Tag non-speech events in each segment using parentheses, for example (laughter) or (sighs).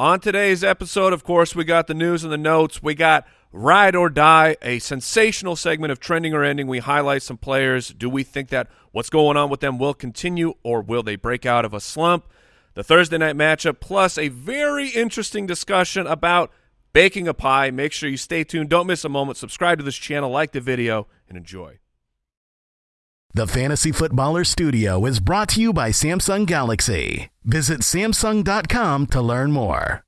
On today's episode, of course, we got the news and the notes. We got Ride or Die, a sensational segment of Trending or Ending. We highlight some players. Do we think that what's going on with them will continue or will they break out of a slump? The Thursday night matchup, plus a very interesting discussion about baking a pie. Make sure you stay tuned. Don't miss a moment. Subscribe to this channel, like the video, and enjoy. The Fantasy Footballer Studio is brought to you by Samsung Galaxy. Visit Samsung.com to learn more.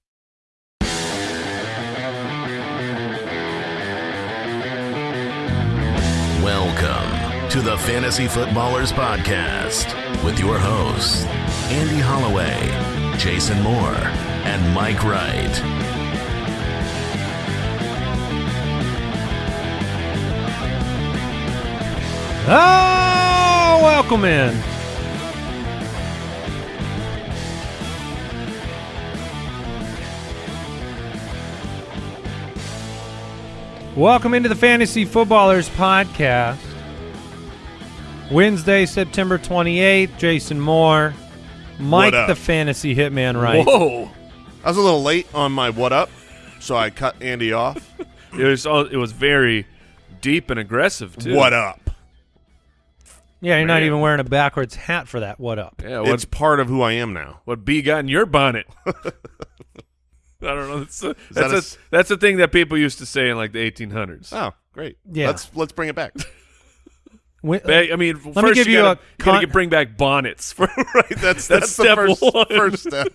Welcome to the Fantasy Footballers Podcast with your hosts, Andy Holloway, Jason Moore, and Mike Wright. Oh, welcome in. Welcome into the Fantasy Footballers Podcast. Wednesday, September 28th, Jason Moore, Mike the Fantasy Hitman Wright. Whoa! I was a little late on my what up, so I cut Andy off. (laughs) It was it was very deep and aggressive too. what up? Yeah, you're not even wearing a backwards hat for that. What up? Yeah, what It's part of who I am now. what bee got in your bonnet? (laughs) I don't know. That's a, that that's a a, s- that's a thing that people used to say in like the 1800s. Oh, great. Yeah. Let's let's bring it back. (laughs) When- I mean, me first give you, you gotta, a you gotta get- bring back bonnets. For, (laughs) right. That's That's that's, step the first, one. first step.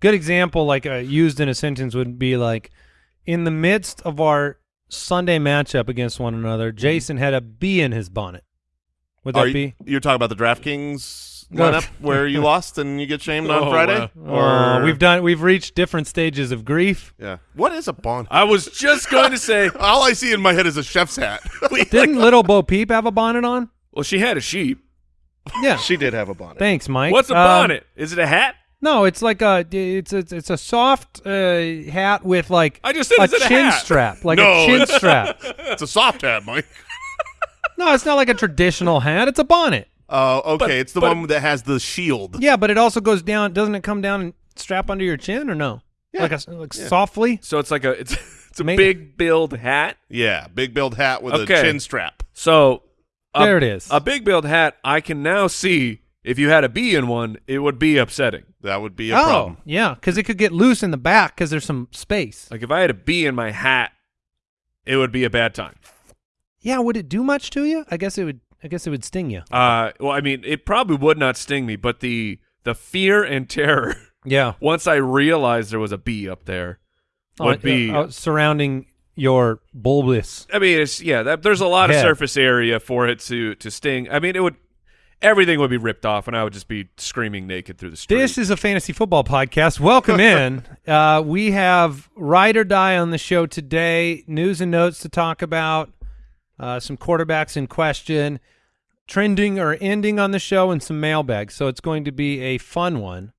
good example like uh, used in a sentence would be like in the midst of our sunday matchup against one another jason had a bee in his bonnet would that Are you, be you're talking about the DraftKings No. (laughs) lineup where you lost and you get shamed on Oh, Friday? Oh, we've done we've reached different stages of grief Yeah. What is a bond? I was just going to say, (laughs) All I see in my head is a chef's hat. (laughs) didn't little bo peep have a bonnet on well, she had a sheep. yeah she did have a bonnet. thanks mike What's a Um, bonnet? Is it a hat? no it's like a it's a, it's a soft uh, hat with like I just said, a is it a chin hat? strap like No, a chin it's- strap It's a soft hat, Mike. No it's not like a traditional hat it's a bonnet Oh, okay. But- it's the but- one that has the shield. yeah but it also goes down doesn't it come down and strap under your chin or no Yeah. like a like softly So it's like a it's (laughs) it's a Ma- big build hat. Yeah, big build hat with Okay. a chin strap. So a, There it is. A big build hat. I can now see if you had a bee in one, it would be upsetting. That would be a oh, problem. yeah, because it could get loose in the back because there's some space. Like if I had a bee in my hat, it would be a bad time. Yeah, would it do much to you? I guess it would. I guess it would sting you. Uh, well, I mean, it probably would not sting me, but the the fear and terror (laughs) Yeah, once I realized there was a bee up there would Uh, be. uh, surrounding your bulbous. I mean, it's yeah. That, there's a lot of surface area for it to to sting. I mean, it would everything would be ripped off, and I would just be screaming naked through the street. This is a fantasy football podcast. Welcome in. (laughs) uh, we have ride or die on the show today. News and notes to talk about. Uh, some quarterbacks in question, trending or ending on the show, and some mailbags. So it's going to be a fun one.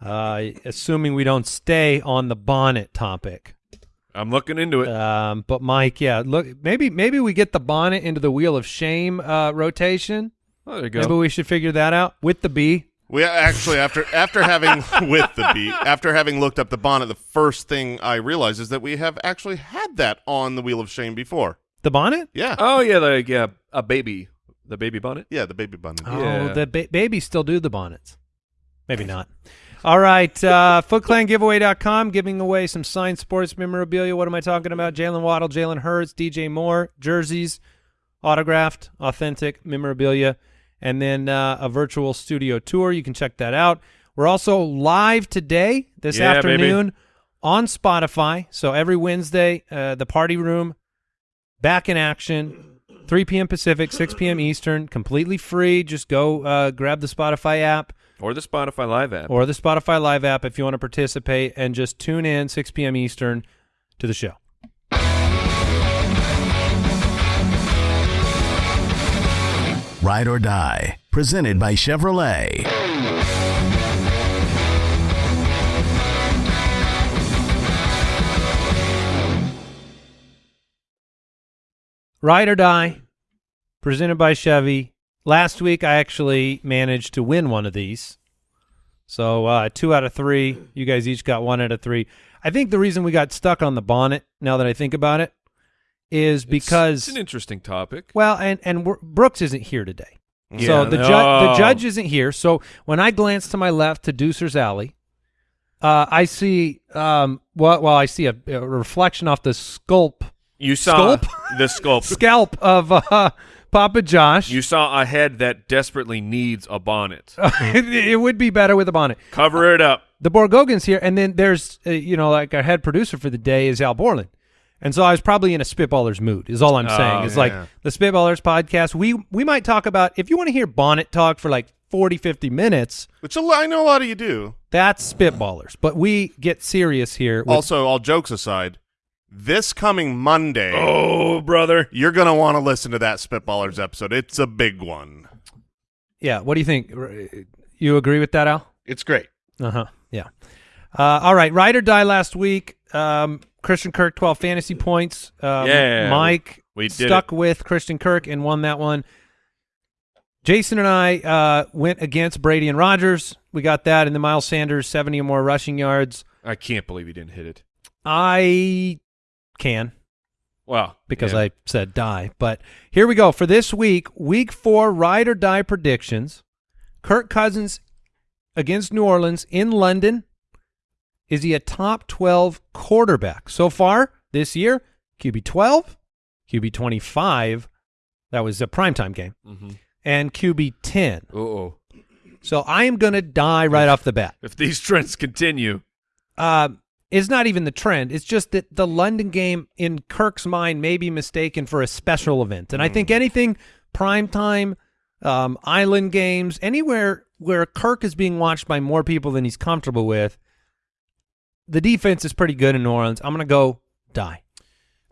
Uh, assuming we don't stay on the bonnet topic. I'm looking into it. Um, but Mike, yeah, look, maybe maybe we get the bonnet into the wheel of shame uh, rotation. oh, there you go. Maybe we should figure that out with the B. We actually after after having (laughs) with the beat after having looked up the bonnet, the first thing I realized is that we have actually had that on the Wheel of Shame before. The bonnet? Yeah, oh yeah, like yeah, a baby, the baby bonnet. yeah, the baby bonnet. Oh, Yeah. the ba- babies still do the bonnets. Maybe not. All right, uh, (laughs) FootClanGiveaway.com giving away some signed sports memorabilia. What am I talking about? Jaylen Waddle, Jalen Hurts, DJ Moore, jerseys, autographed, authentic memorabilia, and then uh, a virtual studio tour. You can check that out. We're also live today, this Yeah, baby. afternoon, on Spotify. So every Wednesday, uh, the party room back in action. 3 p.m pacific 6 p.m eastern. Completely free. Just go uh, grab the spotify app. Or the Spotify Live app. or the spotify live app if you want to participate and just tune in 6 p.m eastern to the show. Ride or Die, presented by Chevrolet. Ride or die presented by chevy last week i actually managed to win one of these So uh, two out of three. You guys each got one out of three. I think the reason we got stuck on the bonnet, now that I think about it, is because it's, an interesting topic. well, and and Brooks isn't here today. Yeah, so the, ju- the judge isn't here. So when I glance to my left to Deucer's Alley, uh, I see um, well, well, I see a, a reflection off the sculp You saw Sculpt? the sculpt. (laughs) scalp of uh, Papa Josh. You saw a head that desperately needs a bonnet. it, (laughs) it would be better with a bonnet. Cover it up. The Borgogan's here, and then there's uh, you know like our head producer for the day is Al Borland. And so I was probably in a spitballers mood. Is all I'm saying. Oh, It's like the spitballers podcast. We we might talk about if you want to hear bonnet talk for like 40, 50 minutes. Which a lo- I know a lot of you do. That's spitballers, but we get serious here. With, Also, all jokes aside, this coming Monday, Oh, brother. you're going to want to listen to that Spitballers episode. It's a big one. yeah, what do you think? You agree with that, Al? It's great. Uh huh. Yeah. Uh, all right. Ride or die last week. Um, Christian Kirk, 12 fantasy points. Um, Yeah, Mike we did stuck with Christian Kirk and won that one. Jason and I uh, went against Brady and Rodgers. We got that. And then Miles Sanders, 70 or more rushing yards. I can't believe he didn't hit it. I can Well, because yeah. I said die. But here we go. For this week, week four ride or die predictions. Kirk Cousins against New Orleans in London. Is he a top 12 quarterback? So far this year, QB 12, QB 25. That was a primetime game. Mhm. And QB 10. Uh-oh. So I am going to die right off the bat. If these trends continue, uh, it's not even the trend. It's just that the London game, in Kirk's mind, may be mistaken for a special event. And I think anything prime time, um, island games, anywhere where Kirk is being watched by more people than he's comfortable with, the defense is pretty good in New Orleans. I'm going to go die.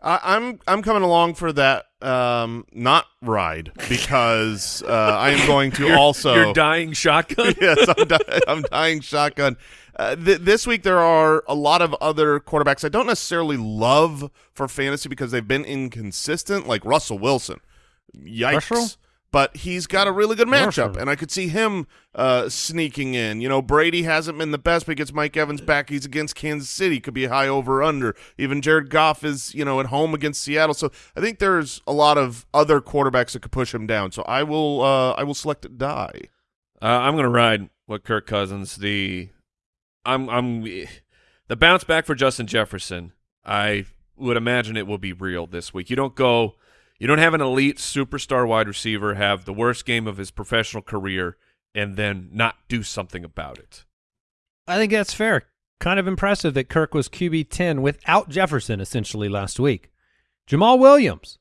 I, I'm I'm coming along for that um, not ride because uh, I am going to (laughs) also you're dying shotgun. (laughs) yes, I'm, di- I'm dying shotgun. Uh, th- this week there are a lot of other quarterbacks I don't necessarily love for fantasy because they've been inconsistent, like Russell Wilson. Yikes. Russell? But he's got a really good matchup, Russell. and I could see him uh, sneaking in. You know, Brady hasn't been the best, but gets Mike Evans back. He's against Kansas City, could be a high over under. Even Jared Goff is, you know, at home against Seattle. So I think there's a lot of other quarterbacks that could push him down. So I will, uh, I will select die. Uh, I'm going to ride what Kirk Cousins. The I'm I'm the bounce back for Justin Jefferson. I would imagine it will be real this week. You don't go, you don't have an elite superstar wide receiver have the worst game of his professional career and then not do something about it. I think that's fair. Kind of impressive that Kirk was QB 10 without Jefferson essentially last week. Jamaal Williams,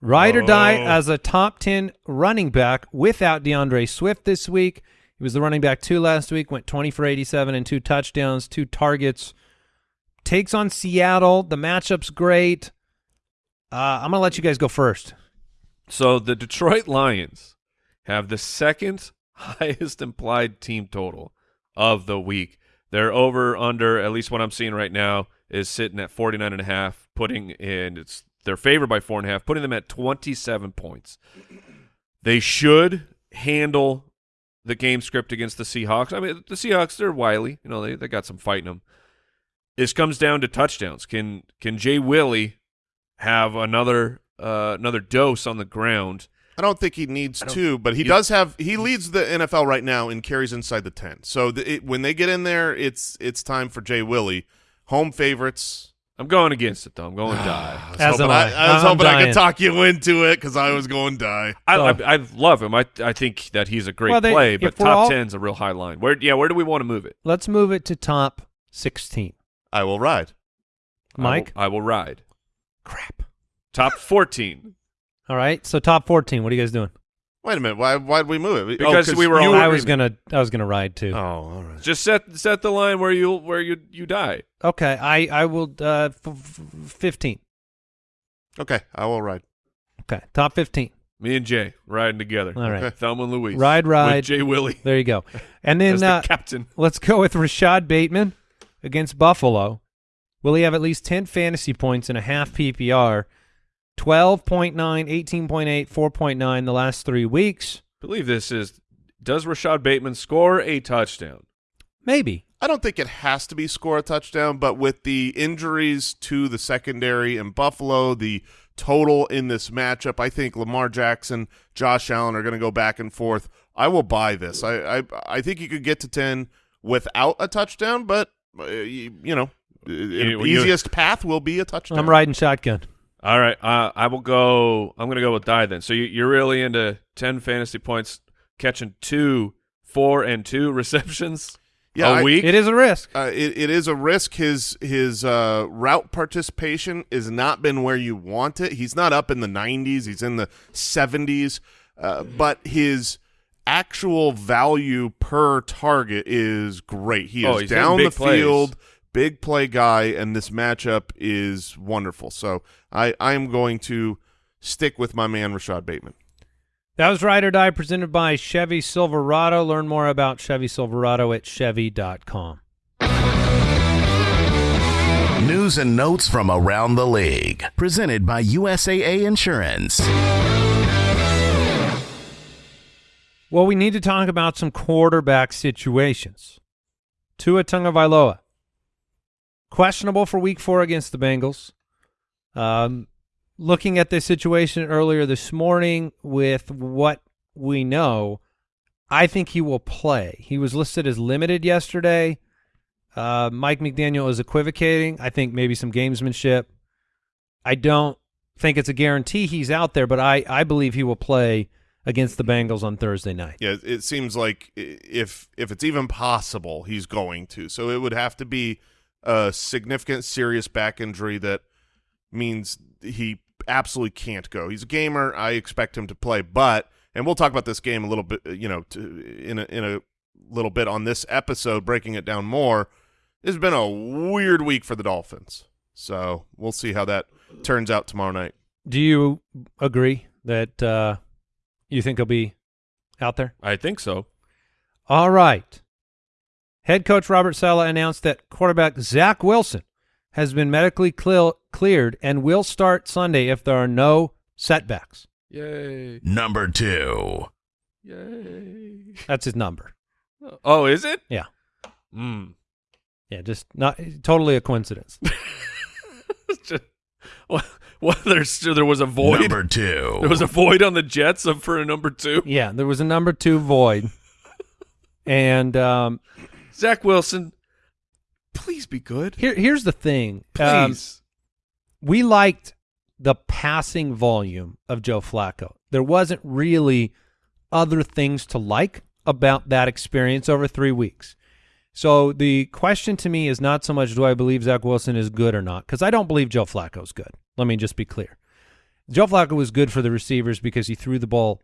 ride or die Oh. as a top 10 running back without D'Andre Swift this week. He was the running back two last week, went 20 for 87 and two touchdowns, two targets. Takes on Seattle. The matchup's great. Uh, I'm going to let you guys go first. So the Detroit (laughs) Lions have the second (laughs) highest implied team total of the week. Their over under, at least what I'm seeing right now, is sitting at 49 and a half, putting in it's they're favored by four and a half, putting them at 27 points. They should handle the game script against the Seahawks. I mean, the Seahawks they're wily, you know, they they got some fight in them. This comes down to touchdowns. Can can Jay Willie have another uh, another dose on the ground? I don't think he needs to, but he you- does have. He leads the NFL right now in carries inside the ten. So the, it, when they get in there, it's it's time for Jay Willie. Home favorites. I'm going against it though. I'm going (sighs) die. I was As hoping, am I, I. I was I'm hoping I dying. could talk you into it because I was going die. I, So- I, I love him. I I think that he's a great Well, they- play, if but we're top all- ten's a real high line. Where yeah, where do we want to move it? Let's move it to top 16. I will ride. Mike? I will, I will ride. Crap. Top 14 (laughs) All right. So top 14. What are you guys doing? Wait a minute. Why why did we move it? Because we were you all- I was gonna I was gonna ride too. Oh, all right. Just set set the line where you where you you die. Okay, I I will uh f- f- fifteen. Okay, I will ride. Okay, top fifteen. Me and Jay riding together. All right, Okay. Thelma and Louise. Ride, ride. With Jay Willie there you go. (laughs) And as then the uh, captain. let's go with Rashod Bateman against Buffalo. Will he have at least ten fantasy points in a half PPR? 12.9, 18.8, 4.9 the last three weeks. I believe this is does Rashod Bateman score a touchdown? Maybe. I don't think it has to be score a touchdown, but with the injuries to the secondary in Buffalo, the total in this matchup, I think Lamar Jackson, Josh Allen are going to go back and forth. I will buy this. I I, I think you could get to ten without a touchdown, but uh, you, you know, You- you- easiest path will be a touchdown. I'm riding shotgun. All right, uh, I will go. I'm going to go with die then. So you, you're really into ten fantasy points, catching two, four, and two (laughs) receptions Yeah, a I- week. It is a risk. Uh, it, it is a risk. His his uh, route participation has not been where you want it. He's not up in the 90s. He's in the 70s. Uh, but his actual value per target is great. He Oh, is he's down the plays. field, big play guy, and this matchup is wonderful. So I I am going to stick with my man Rashod Bateman. That was Ride or Die presented by Chevy Silverado. Learn more about Chevy Silverado at Chevy.com. News and notes from around the league. Presented by USAA Insurance. Well, we need to talk about some quarterback situations. Tua Tagovailoa, questionable for Week Four against the Bengals. Um, looking at this situation earlier this morning, with what we know, I think he will play. He was listed as limited yesterday. Uh, Mike McDaniel is equivocating. I think maybe some gamesmanship. I don't think it's a guarantee he's out there, but I, I believe he will play against the Bengals on Thursday night. Yeah, it seems like if if it's even possible, he's going to. So it would have to be a significant, serious back injury that means he absolutely can't go. He's a gamer. I expect him to play, but and we'll talk about this game a little bit, you know, to, in a, in a little bit on this episode, breaking it down more. It's been a weird week for the Dolphins, so we'll see how that turns out tomorrow night. Do you agree that uh, you think he'll be out there? I think so. All right. Head coach Robert Saleh announced that quarterback Zach Wilson has been medically clear- cleared and will start Sunday if there are no setbacks. Yay! Number two. Yay! That's his number. Oh, is it? Yeah. Mm. Yeah, just not totally a coincidence. (laughs) Just- well, well, there's there was a void. Number two. (laughs) There was a void on the Jets for a number two. yeah, there was a number two void. (laughs) And um, Zach Wilson, please be good. here, here's the thing. Um, Please. we liked the passing volume of Joe Flacco. There wasn't really other things to like about that experience over three weeks. So the question to me is not so much do I believe Zach Wilson is good or not, because I don't believe Joe Flacco is good. Let me just be clear. Joe Flacco was good for the receivers because he threw the ball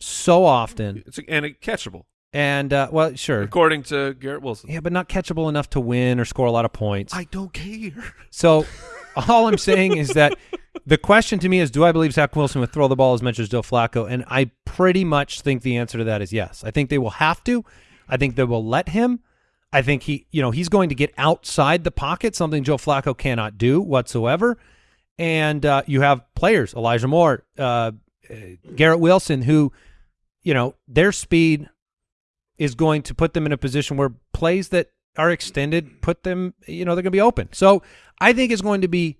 so often, it's and it catchable and uh, well, sure, according to Garrett Wilson. yeah, but not catchable enough to win or score a lot of points. I don't care. So (laughs) all I'm saying is that the question to me is, do I believe Zach Wilson would throw the ball as much as Joe Flacco? And I pretty much think the answer to that is yes. I think they will have to. I think they will let him. I think he, you know, he's going to get outside the pocket, something Joe Flacco cannot do whatsoever. And uh, you have players, Elijah Moore, uh, uh, Garrett Wilson, who, you know, their speed is going to put them in a position where plays that are extended put them, you know, they're going to be open. So I think it's going to be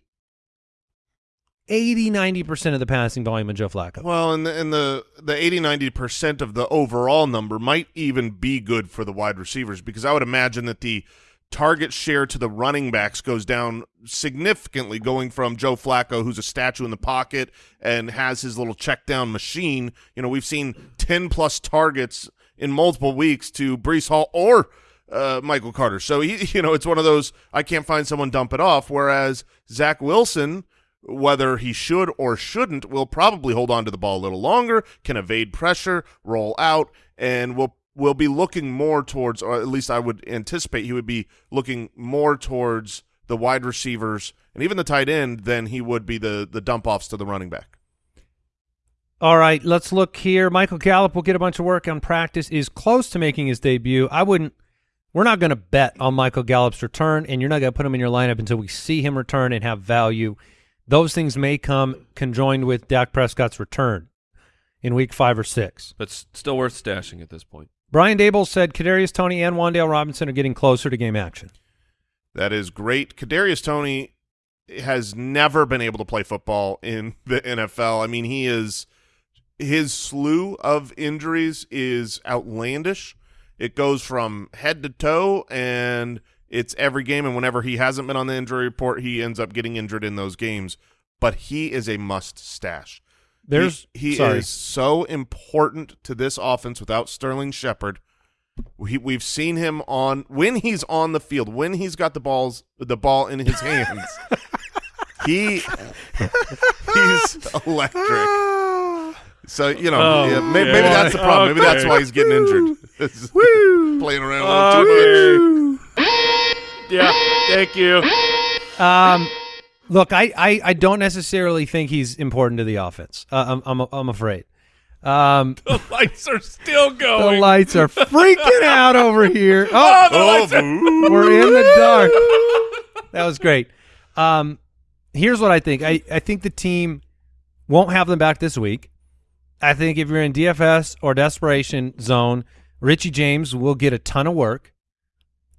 80, 90% of the passing volume of Joe Flacco. Well, and the, and the the 80 90 percent of the overall number might even be good for the wide receivers because I would imagine that the target share to the running backs goes down significantly, going from Joe Flacco, who's a statue in the pocket and has his little check down machine. You know, we've seen 10 plus targets in multiple weeks to Breece Hall or uh, Michael Carter. So he, (laughs) you know, it's one of those I can't find someone dump it off. Whereas Zach Wilson, whether he should or shouldn't, will probably hold on to the ball a little longer, can evade pressure, roll out, and will will be looking more towards, or at least I would anticipate he would be looking more towards the wide receivers and even the tight end than he would be the the dump offs to the running back. All right, let's look here. Michael Gallup will get a bunch of work on practice, is close to making his debut. I wouldn't, we're not going to bet on Michael Gallup's return, and you're not going to put him in your lineup until we see him return and have value. Those things may come conjoined with Dak Prescott's return in week five or six. But still worth stashing at this point. Brian Daboll said Kadarius Toney and Wan'Dale Robinson are getting closer to game action. That is great. Kadarius Toney has never been able to play football in the NFL. I mean, he is his slew of injuries is outlandish. It goes from head to toe, and it's every game. And whenever he hasn't been on the injury report, he ends up getting injured in those games. But he is a must stash. There's he, he is so important to this offense without Sterling Shepard. We, we've seen him on when he's on the field, when he's got the balls, the ball in his (laughs) hands. he he's electric. (laughs) So you know, Oh, yeah, maybe, yeah. maybe that's the problem. Maybe that's why he's getting injured. (laughs) Playing around a little too much. Yeah, thank you. Um, look, I, I, I don't necessarily think he's important to the offense. Uh, I'm, I'm I'm afraid. Um, (laughs) The lights are still going. the lights are freaking out over here. (laughs) Oh, Oh, boo. we're in the dark. That was great. Um, here's what I think. I, I think the team won't have them back this week. I think if you're in DFS or desperation zone, Richie James will get a ton of work.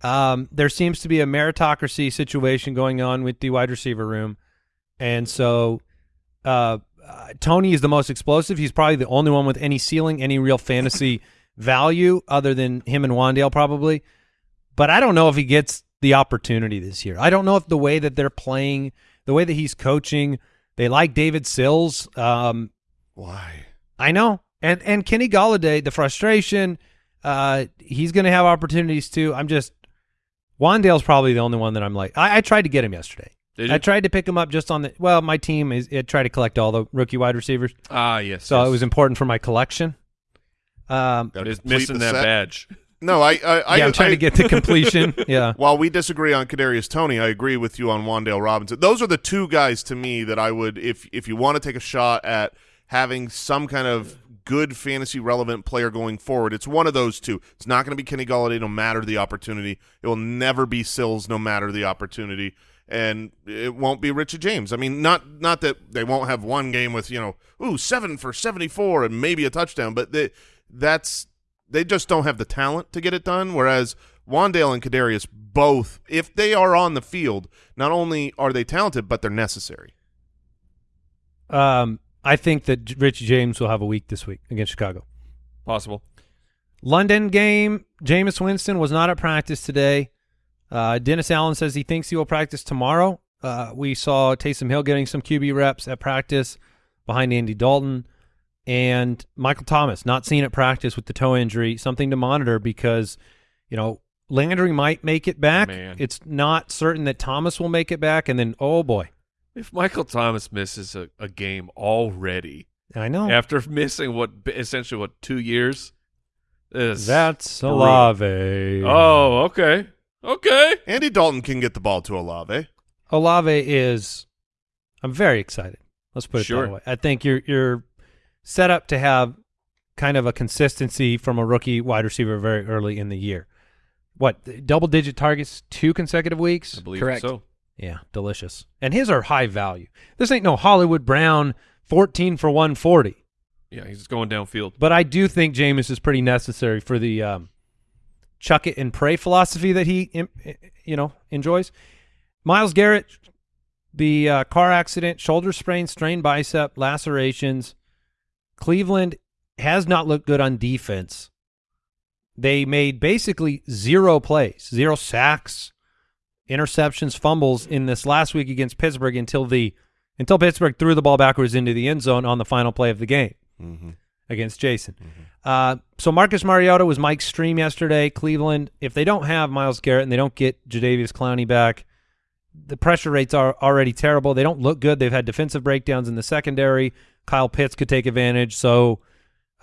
Um, there seems to be a meritocracy situation going on with the wide receiver room, and so uh, uh, Toney is the most explosive. He's probably the only one with any ceiling, any real fantasy (laughs) value, other than him and Wan'Dale probably. But I don't know if he gets the opportunity this year. I don't know if the way that they're playing, the way that he's coaching, they like David Sills. Um, Why? I know. And and Kenny Golladay, the frustration, uh, he's going to have opportunities too. I'm just Wan'Dale's probably the only one that I'm like. I, I tried to get him yesterday. Did you? I tried to pick him up just on the. Well, my team is it tried to collect all the rookie wide receivers, Ah, yes. so yes. it was important for my collection. Um, Gotta missing that set. badge. No, I, I, I yeah, I'm trying I- to get to completion. (laughs) yeah, While we disagree on Kadarius Toney, I agree with you on Wan'Dale Robinson. Those are the two guys to me that I would, if if you want to take a shot at having some kind of good fantasy relevant player going forward, it's one of those two. It's not going to be Kenny Golladay no matter the opportunity. It will never be Sills no matter the opportunity, and it won't be Richard James. I mean, not not that they won't have one game with you know, ooh seven for seventy four and maybe a touchdown, but they, that's they just don't have the talent to get it done. Whereas Wan'Dale and Kadarius both, if they are on the field, not only are they talented, but they're necessary. um, I think that Richie James will have a week this week against Chicago. Possible. London game. Jameis Winston was not at practice today. Uh, Dennis Allen says he thinks he will practice tomorrow. Uh, we saw Taysom Hill getting some QB reps at practice behind Andy Dalton. And Michael Thomas not seen at practice with the toe injury, something to monitor because, you know, Landry might make it back. Man. It's not certain that Thomas will make it back. And then, oh boy, If Michael Thomas misses a, a game already I know. after (laughs) missing what essentially what two years, is That's brutal. Olave. Oh, okay, okay. Andy Dalton can get the ball to Olave. Olave is. I'm very excited. Let's put it Sure. that way. I think you're you're set up to have kind of a consistency from a rookie wide receiver very early in the year. What double digit targets two consecutive weeks? I believe Correct. so. Yeah, delicious. And his are high value. This ain't no Hollywood Brown 14 for 140. Yeah, he's going downfield. But I do think Jameis is pretty necessary for the um, chuck it and pray philosophy that he, you know, enjoys. Myles Garrett, the uh, car accident, shoulder sprain, strained bicep, lacerations. Cleveland has not looked good on defense. They made basically zero plays, zero sacks, interceptions, fumbles in this last week against Pittsburgh until the until Pittsburgh threw the ball backwards into the end zone on the final play of the game Mm-hmm. against Jason. Uh, so Marcus Mariota was Mike's stream yesterday. Cleveland, if they don't have Myles Garrett and they don't get Jadeveon Clowney back, the pressure rates are already terrible. They don't look good. They've had defensive breakdowns in the secondary. Kyle Pitts could take advantage. So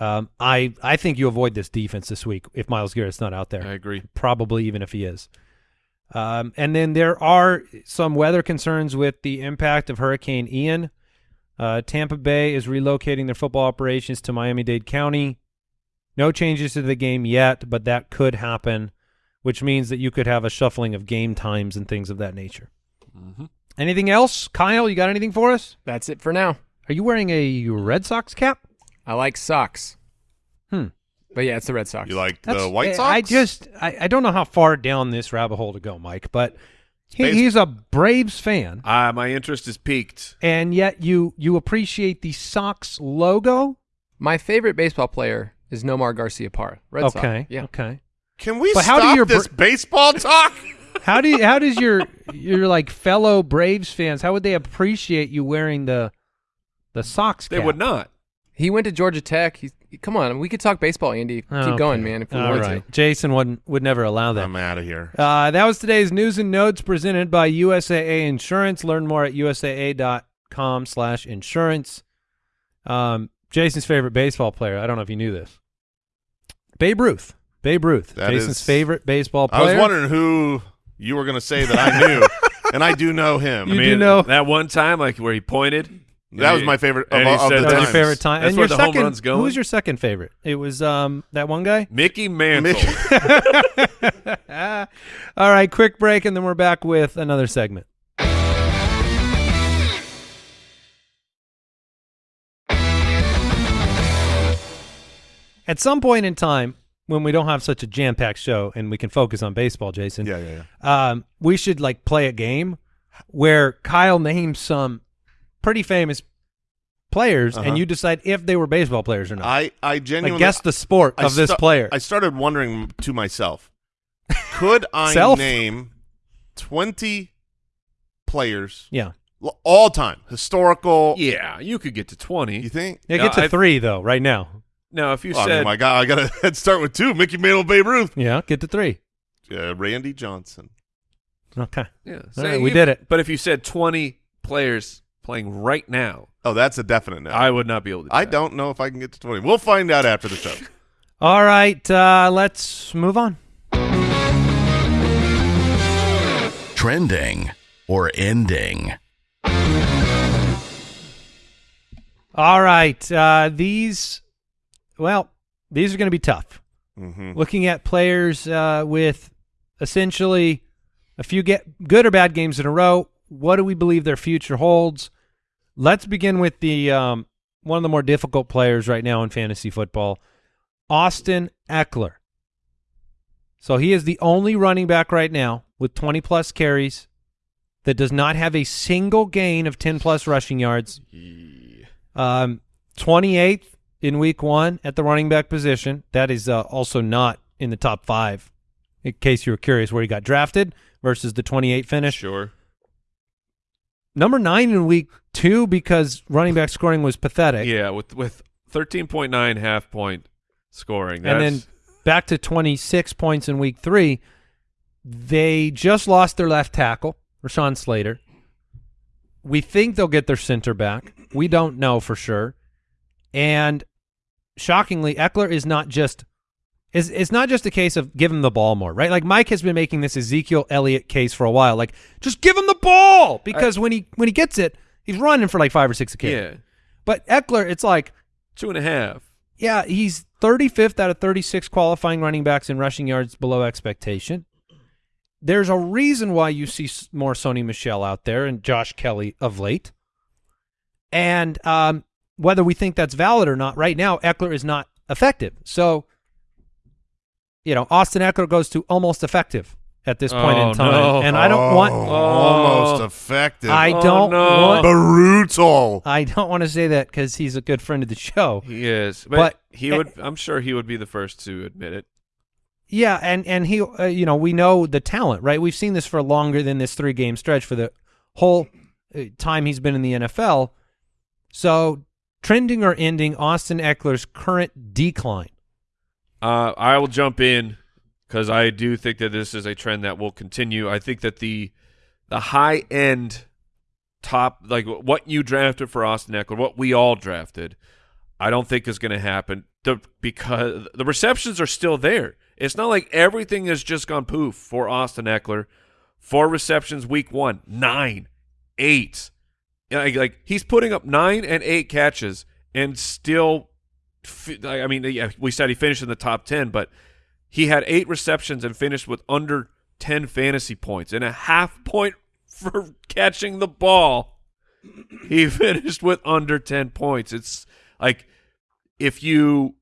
um, I I think you avoid this defense this week if Myles Garrett's not out there I agree. probably even if he is. Um, and then there are some weather concerns with the impact of Hurricane Ian. Uh, Tampa Bay is relocating their football operations to Miami-Dade County. No changes to the game yet, but that could happen, which means that you could have a shuffling of game times and things of that nature. Mm-hmm. Anything else, Kyle? You got anything for us? That's it for now. Are you wearing a Red Sox cap? I like socks. Hmm. But yeah, it's the Red Sox. You like That's- the White Sox? I just I, I don't know how far down this rabbit hole to go, Mike, but he, he's a Braves fan, Uh, my interest is peaked. and yet you you appreciate the Sox logo. My favorite baseball player is Nomar Garciaparra. Red Sox. okay, Yeah. okay. Can we But how do stop your this br- baseball talk? (laughs) (laughs) How do you, how does your your like fellow Braves fans how would they appreciate you wearing the the Sox? They would not. He went to Georgia Tech. He's, come on, we could talk baseball, Andy. Keep Okay. going, man. If we All want right. to. Jason would would never allow that. I'm out of here. Uh, that was today's news and notes presented by USAA Insurance. Learn more at usaa.com slash insurance. Um, Jason's favorite baseball player. I don't know if you knew this. Babe Ruth. Babe Ruth. That Jason's is- favorite baseball player. I was wondering who you were going to say that I knew, (laughs) and I do know him. You I do mean, know- that one time, like where he pointed. That was my favorite of, all- of said the That was times. your favorite time. That's and where your the home second, run's going. Who was your second favorite? It was um that one guy. Mickey Mantle. (laughs) All right, quick break, and then we're back with another segment. At some point in time, when we don't have such a jam-packed show and we can focus on baseball, Jason, Yeah, yeah, yeah. um, we should like play a game where Kyle names some pretty famous players, Uh-huh. and you decide if they were baseball players or not. I, I like genuinely guess the sport I of this player. I started wondering to myself, could (laughs) I name twenty players yeah, all time historical? yeah, you could get to twenty. You think? yeah. No, Get to I've- three though, right now. Now, if you Oh, I mean, said my God, I got to (laughs) start with two: Mickey Mantle, Babe Ruth, Yeah, get to three. uh, Randy Johnson. Okay. yeah, All right, we if- did it. But if you said twenty players playing right now, Oh, that's a definite no. I would not be able to. Do I that. don't know if I can get to twenty. We'll find out after the show. (laughs) All right, uh, let's move on. Trending or ending. All right, uh, these, well, these are going to be tough. hmm Looking at players uh, with essentially a few get good or bad games in a row, what do we believe their future holds? Let's begin with the um, one of the more difficult players right now in fantasy football, Austin Ekeler. So he is the only running back right now with 20 plus carries that does not have a single gain of 10 plus rushing yards. Um, 28th in week one at the running back position. That is uh, also not in the top five, in case you were curious where he got drafted versus the 28 finish. Sure. Number nine in week two because running back scoring was pathetic. Yeah, with with thirteen point nine half point scoring, and then back to 26 points in week three. They just lost their left tackle, Rashawn Slater. We think they'll get their center back. We don't know for sure. And shockingly, Ekeler is not just is it's not just a case of give him the ball more, right? Like Mike has been making this Ezekiel Elliott case for a while. Like just give him the ball because when he when he gets it, he's running for like five or six a carry. yeah, But Ekeler, it's like two and a half. yeah, he's 35th out of 36 qualifying running backs in rushing yards below expectation. There's a reason why you see more Sony Michel out there and Josh Kelley of late. And um, whether we think that's valid or not, right now, Ekeler is not effective. So, you know, Austin Ekeler goes to almost effective at this point Oh, in time. no. And I don't want Oh, almost effective. I Oh, don't no. want brutal. I don't want to say that cuz he's a good friend of the show. He is, but, But- he would. I'm sure he would be the first to admit it. Yeah, and and he, uh, you know, we know the talent, right? We've seen this for longer than this three game stretch for the whole uh, time he's been in the NFL. So, trending or ending Austin Ekeler's current decline. Uh, I will jump in because I do think that this is a trend that will continue. I think that the the high end top, like what you drafted for Austin Ekeler, what we all drafted, I don't think is going to happen. The, because the receptions are still there. It's not like everything has just gone poof for Austin Ekeler. Four receptions week one, nine, eight. Like, like he's putting up nine and eight catches and still I mean, yeah, we said he finished in the top 10, but he had eight receptions and finished with under 10 fantasy points and a half point (laughs) for catching the ball. He (laughs) finished with under 10 points. It's like if you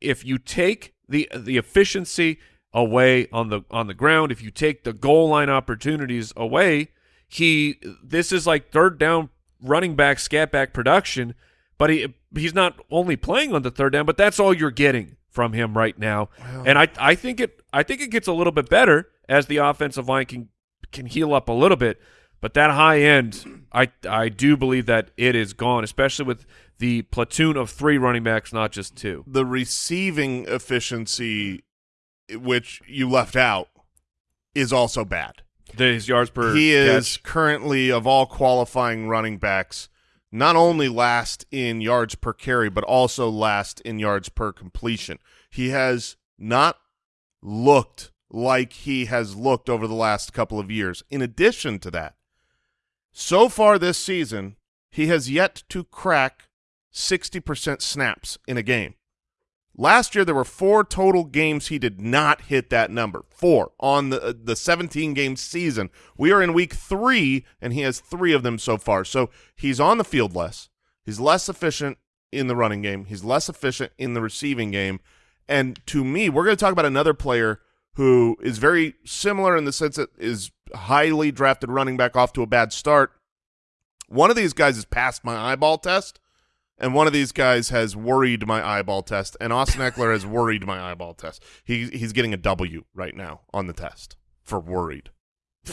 if you take the the efficiency away on the on the ground, if you take the goal line opportunities away, he this is like third down running back scat back production, but he he's not only playing on the third down, but that's all you're getting from him right now. and I I think it I think it gets a little bit better as the offensive line can can heal up a little bit. But that high end, I I do believe that it is gone, especially with the platoon of three running backs, not just two. the receiving efficiency, which you left out, is also bad. His yards per he is currently of all qualifying running backs, not only last in yards per carry, but also last in yards per completion. He has not looked like he has looked over the last couple of years. In addition to that, so far this season, he has yet to crack 60% snaps in a game. Last year, there were four total games he did not hit that number. Four on the uh, the 17 game season. We are in week three, and he has three of them so far. So he's on the field less. He's less efficient in the running game. He's less efficient in the receiving game. And to me, we're going to talk about another player who is very similar in the sense that is highly drafted running back off to a bad start. One of these guys has passed my eyeball test, and one of these guys has worried my eyeball test, and Austin Ekeler has worried my eyeball test. He he's getting a W right now on the test for worried. (laughs)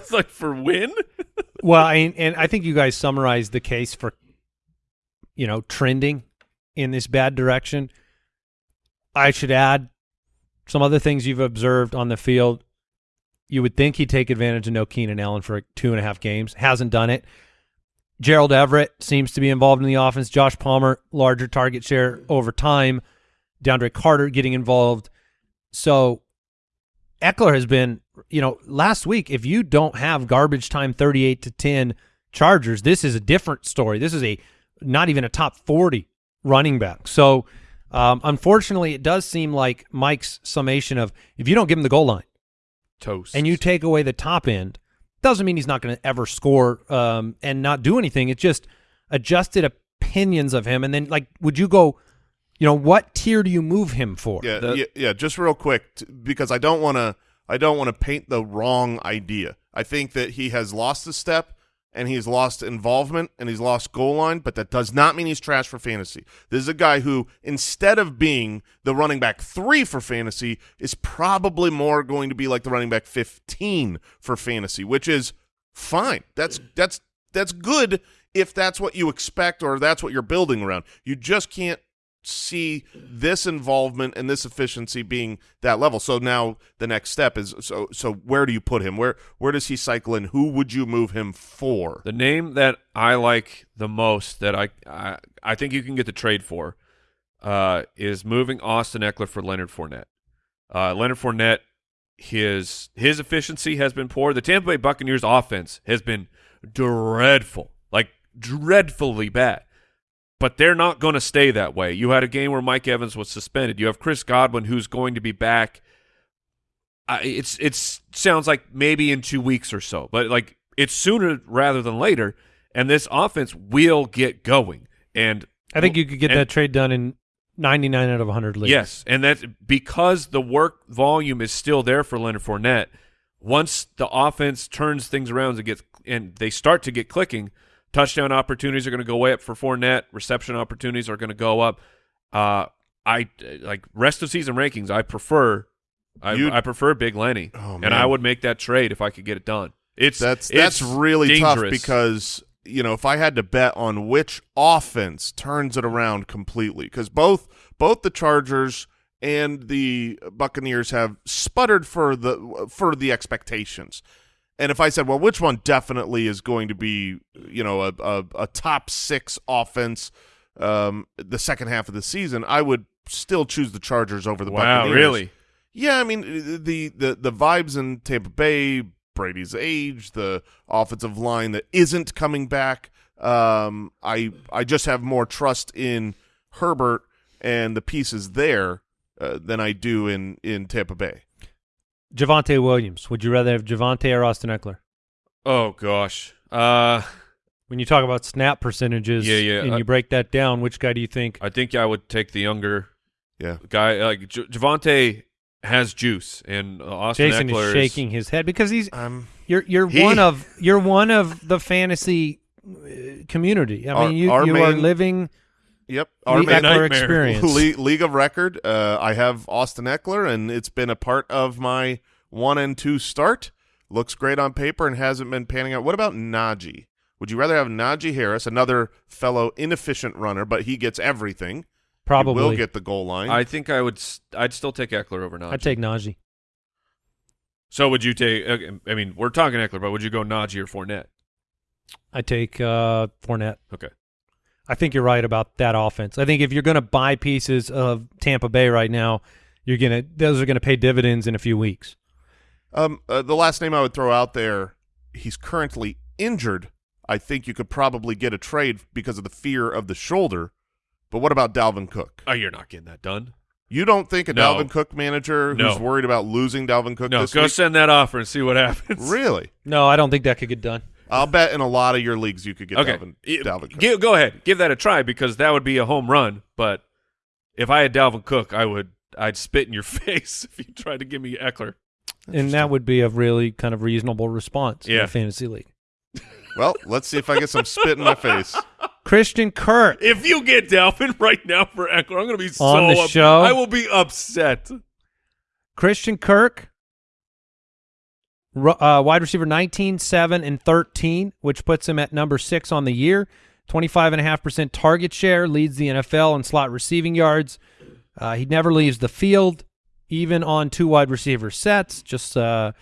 It's like for win. (laughs) Well, I, and I think you guys summarized the case for, you know, trending in this bad direction. I should add some other things you've observed on the field. You would think he'd take advantage of no Keenan Allen for two and a half games. Hasn't done it. Gerald Everett seems to be involved in the offense. Josh Palmer, larger target share over time. DeAndre Carter getting involved. So Ekeler has been, you know, last week, if you don't have garbage time 38 to 10 Chargers, this is a different story. This is a not even a top 40 running back. So, um, unfortunately, it does seem like Mike's summation of if you don't give him the goal line Toast. and you take away the top end, doesn't mean he's not going to ever score um, and not do anything. It's just adjusted opinions of him. And then, like, would you go, you know, what tier do you move him for? Yeah, The- yeah, yeah. Just real quick, t- because I don't want to. I don't want to paint the wrong idea. I think that he has lost a step and he's lost involvement and he's lost goal line, but that does not mean he's trash for fantasy. This is a guy who, instead of being the running back three for fantasy, is probably more going to be like the running back fifteen for fantasy, which is fine. That's that's that's good if that's what you expect or that's what you're building around. You just can't see this involvement and this efficiency being that level. So now the next step is so so where do you put him? Where where does he cycle in? Who would you move him for? The name that I like the most that I I, I think you can get the trade for uh, is moving Austin Ekeler for Leonard Fournette. Uh, Leonard Fournette, his his efficiency has been poor. The Tampa Bay Buccaneers offense has been dreadful, like dreadfully bad. But they're not going to stay that way. You had a game where Mike Evans was suspended. You have Chris Godwin, who's going to be back. Uh, it's it's sounds like maybe in two weeks or so, but like it's sooner rather than later. And this offense will get going. And I think you could get and- that trade done in 99 out of 100 leagues. Yes, and that's because the work volume is still there for Leonard Fournette. Once the offense turns things around and gets and they start to get clicking, touchdown opportunities are going to go way up for Fournette. Reception opportunities are going to go up. Uh, I like rest of season rankings. I prefer, I, I prefer Big Lenny, Oh, and. I would make that trade if I could get it done. It's That's it's that's really dangerous. tough because you know if I had to bet on which offense turns it around completely because both both the Chargers and the Buccaneers have sputtered for the for the expectations. And if I said, well, which one definitely is going to be, you know, a, a, a top six offense um, the second half of the season, I would still choose the Chargers over the wow, Buccaneers. really? Yeah, I mean the the the vibes in Tampa Bay, Brady's age, the offensive line that isn't coming back. Um, I I just have more trust in Herbert and the pieces there uh, than I do in in Tampa Bay. Javonte Williams. Would you rather have Javonte or Austin Ekeler? Oh gosh. Uh, When you talk about snap percentages Yeah, yeah, and uh, you break that down, which guy do you think? I think I would take the younger Yeah. Guy like J- Javonte has juice, and uh, Austin Jason Ekeler is shaking his head because he's Um, you're you're He- one of you're one of the fantasy uh, community. I Our- mean, you our you are main- living yep. the Our Ekeler nightmare. experience. (laughs) Le- League of record. Uh, I have Austin Ekeler, and it's been a part of my one and two start. Looks great on paper and hasn't been panning out. What about Najee? Would you rather have Najee Harris, another fellow inefficient runner, but he gets everything? He Probably. will get the goal line. I think I would. I'd still take Ekeler over Najee. I'd take Najee. So would you take? uh, I mean, we're talking Ekeler, but would you go Najee or Fournette? I take uh, Fournette. Okay. I think you're right about that offense. I think if you're going to buy pieces of Tampa Bay right now, you're gonna those are going to pay dividends in a few weeks. Um, uh, the last name I would throw out there, he's currently injured. I think you could probably get a trade because of the fear of the shoulder. But what about Dalvin Cook? Oh, you're not getting that done. You don't think a No. Dalvin Cook manager No. who's worried about losing Dalvin Cook No, this go week? send that offer and see what happens. Really? No, I don't think that could get done. I'll bet in a lot of your leagues you could get Okay, Dalvin, Dalvin Cook. gi- go ahead, give that a try because that would be a home run. But if I had Dalvin Cook, I would. I'd spit in your (laughs) face if you tried to give me Ekeler. And that would be a really kind of reasonable response in a fantasy league. (laughs) Well, let's see if I get some spit in my face. (laughs) Christian Kirk. If you get Dalvin right now for Ekeler, I'm going to be so On the up- show? I will be upset. Christian Kirk, ru- uh, wide receiver 19, 7, and 13, which puts him at number 6 on the year. 25.5% target share, leads the NFL in slot receiving yards. Uh, he never leaves the field, even on two wide receiver sets. Just uh,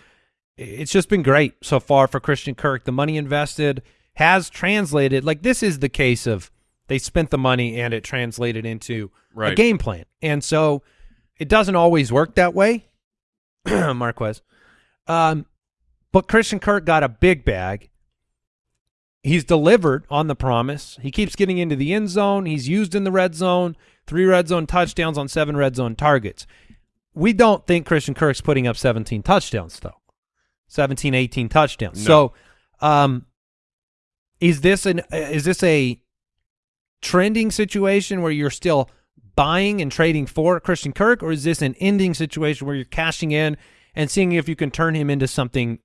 It's just been great so far for Christian Kirk. The money invested has translated. Like, this is the case of they spent the money and it translated into a game plan. And so it doesn't always work that way. (clears throat) Marquez. Um, but Christian Kirk got a big bag. He's delivered on the promise. He keeps getting into the end zone. He's used in the red zone. Three red zone touchdowns on seven red zone targets. We don't think Christian Kirk's putting up 17 touchdowns, though. 17, 18 touchdowns. So, um, is this an is this a trending situation where you're still buying and trading for Christian Kirk, or is this an ending situation where you're cashing in and seeing if you can turn him into something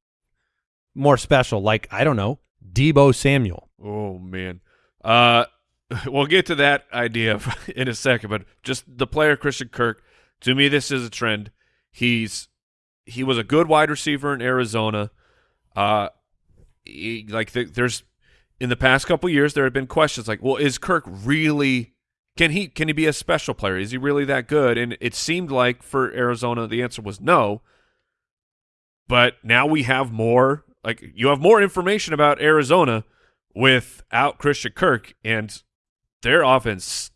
more special, like I don't know, Deebo Samuel? Oh man. Uh (laughs) we'll get to that idea (laughs) in a second, but just the player Christian Kirk, to me this is a trend. He's he was a good wide receiver in Arizona. Uh he, like the, there's in the past couple years there have been questions like, well, is Kirk really can he can he be a special player? Is he really that good? And it seemed like for Arizona the answer was no. But now we have more like you have more information about Arizona without Christian Kirk, and their offense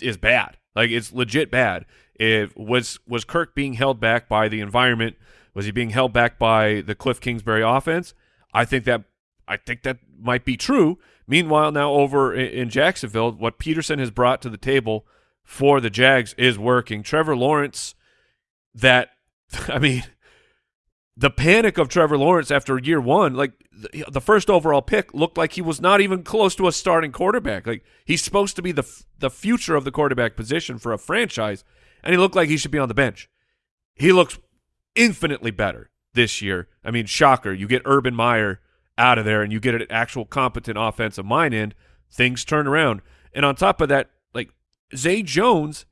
is bad. Like it's legit bad. It was was Kirk being held back by the environment? Was he being held back by the Cliff Kingsbury offense? I think that I think that might be true. Meanwhile, now over in, in Jacksonville, what Pederson has brought to the table for the Jags is working. Trevor Lawrence, that (laughs) I mean, the panic of Trevor Lawrence after year one, like the, the first overall pick, looked like he was not even close to a starting quarterback. Like he's supposed to be the the future of the quarterback position for a franchise, and he looked like he should be on the bench. He looks infinitely better this year. I mean, shocker! You get Urban Meyer out of there, and you get an actual competent offensive mind in. Things turn around, and on top of that, like Zay Jones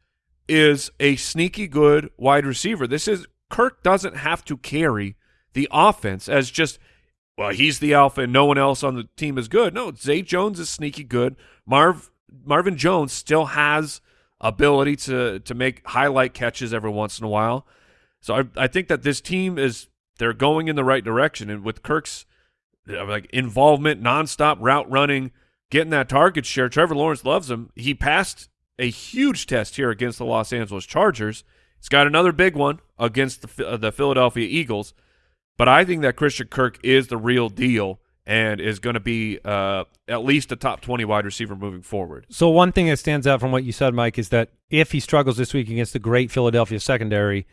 is a sneaky good wide receiver. This is Kirk doesn't have to carry the offense as just well, he's the alpha and no one else on the team is good. No, Zay Jones is sneaky good. Marv Marvin Jones still has ability to to make highlight catches every once in a while. So I I think that this team is they're going in the right direction and with Kirk's uh, like involvement, nonstop route running, getting that target share. Trevor Lawrence loves him. He passed a huge test here against the Los Angeles Chargers. He's got another big one against the uh, the Philadelphia Eagles. But I think that Christian Kirk is the real deal and is going to be uh, at least a top 20 wide receiver moving forward. So one thing that stands out from what you said, Mike, is that if he struggles this week against the great Philadelphia secondary,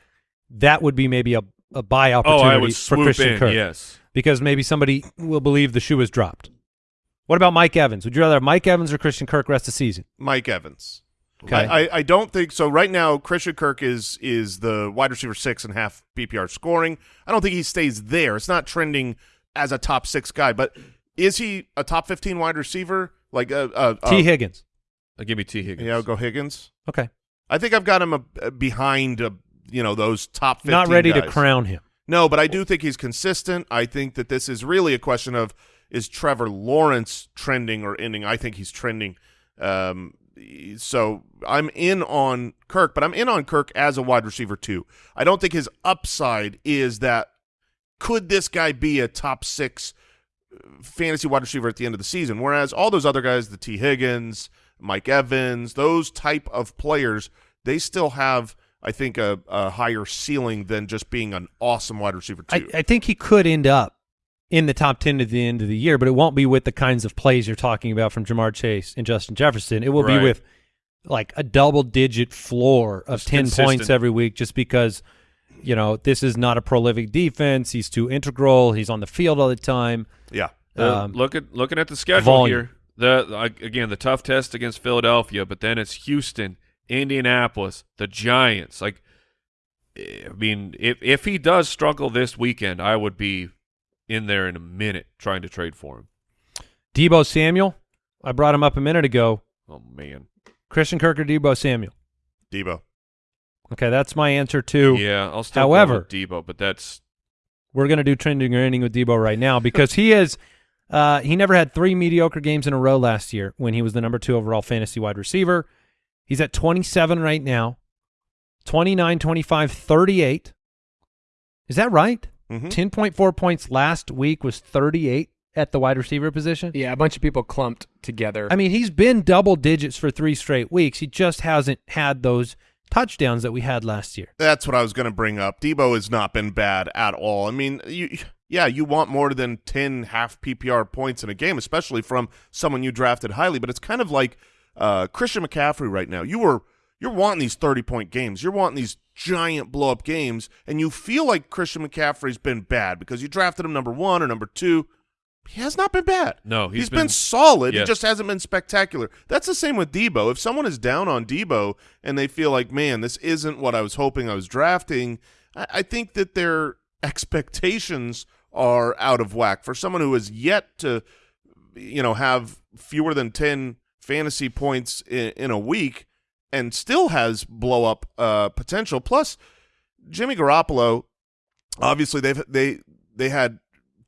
that would be maybe a, a buy Oh, opportunity I would for Christian in, Kirk. yes. because maybe somebody will believe the shoe is dropped. What about Mike Evans? Would you rather have Mike Evans or Christian Kirk rest of the season? Mike Evans. Okay. I, I, I don't think so. Right now, Christian Kirk is is the wide receiver six and half PPR scoring. I don't think he stays there. It's not trending as a top six guy, but is he a top fifteen wide receiver? Like uh, uh, uh Tee Higgins. Uh, give me Tee Higgins. Yeah, I'll go Higgins. Okay. I think I've got him uh, behind, uh, you know, those top. 15 Not ready to crown him. No, but I do think he's consistent. I think that this is really a question of is Trevor Lawrence trending or ending. I think he's trending. Um, so I'm in on Kirk, but I'm in on Kirk as a wide receiver too. I don't think his upside is that. Could this guy be a top six uh, fantasy wide receiver at the end of the season? Whereas all those other guys, the Tee Higgins, Mike Evans, those type of players, they still have, I think, a, a higher ceiling than just being an awesome wide receiver too. I, I think he could end up in the top 10 at the end of the year, but it won't be with the kinds of plays you're talking about from Ja'Marr Chase and Justin Jefferson. It will Right. be with like a double digit floor of Just 10 consistent. points every week just because, you know, this is not a prolific defense. He's too integral. He's on the field all the time. yeah. Uh, Um, look at looking at the schedule volume. here. The again the tough test against Philadelphia, but then it's Houston, Indianapolis, the Giants. Like, I mean, if if he does struggle this weekend, I would be in there in a minute trying to trade for him. Deebo Samuel, I brought him up a minute ago. Oh man, Christian Kirk or Deebo Samuel? Deebo. Okay, that's my answer too. yeah, I'll still However- Deebo, but that's We're going to do trending or ending with Deebo right now because he is uh, he never had three mediocre games in a row last year when he was the number two overall fantasy wide receiver. He's at 27 right now. 29, 25, 38. Is that right? Mhm. 10.4 points last week was 38 at the wide receiver position. Yeah, a bunch of people clumped together. I mean, he's been double digits for three straight weeks. He just hasn't had those touchdowns that we had last year. That's what I was going to bring up. Deebo has not been bad at all. I mean, you, yeah, you want more than 10 half PPR points in a game, especially from someone you drafted highly, but it's kind of like uh, Christian McCaffrey right now. You were you're wanting these 30-point games. You're wanting these giant blow-up games, and you feel like Christian McCaffrey's been bad because you drafted him number 1 or number 2. He has not been bad. No, he's he's been, been- solid. He just hasn't been spectacular. That's the same with Deebo. If someone is down on Deebo and they feel like, man, this isn't what I was hoping I was drafting, I, I think that their expectations are out of whack. For someone who has yet to, you know, have fewer than ten fantasy points in, in a week and still has blow up uh, potential. Plus, Jimmy Garoppolo, obviously they've they they had